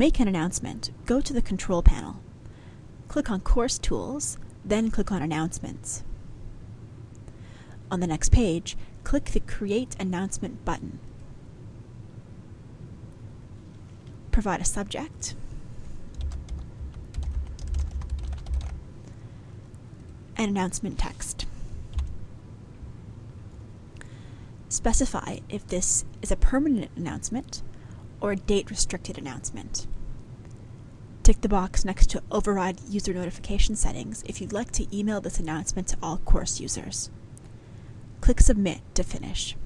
make an announcement, go to the Control panel. Click on Course Tools, then click on Announcements. On the next page, click the Create Announcement button. Provide a subject. and announcement text. Specify if this is a permanent announcement or date restricted announcement. Tick the box next to Override User Notification Settings if you'd like to email this announcement to all course users. Click Submit to finish.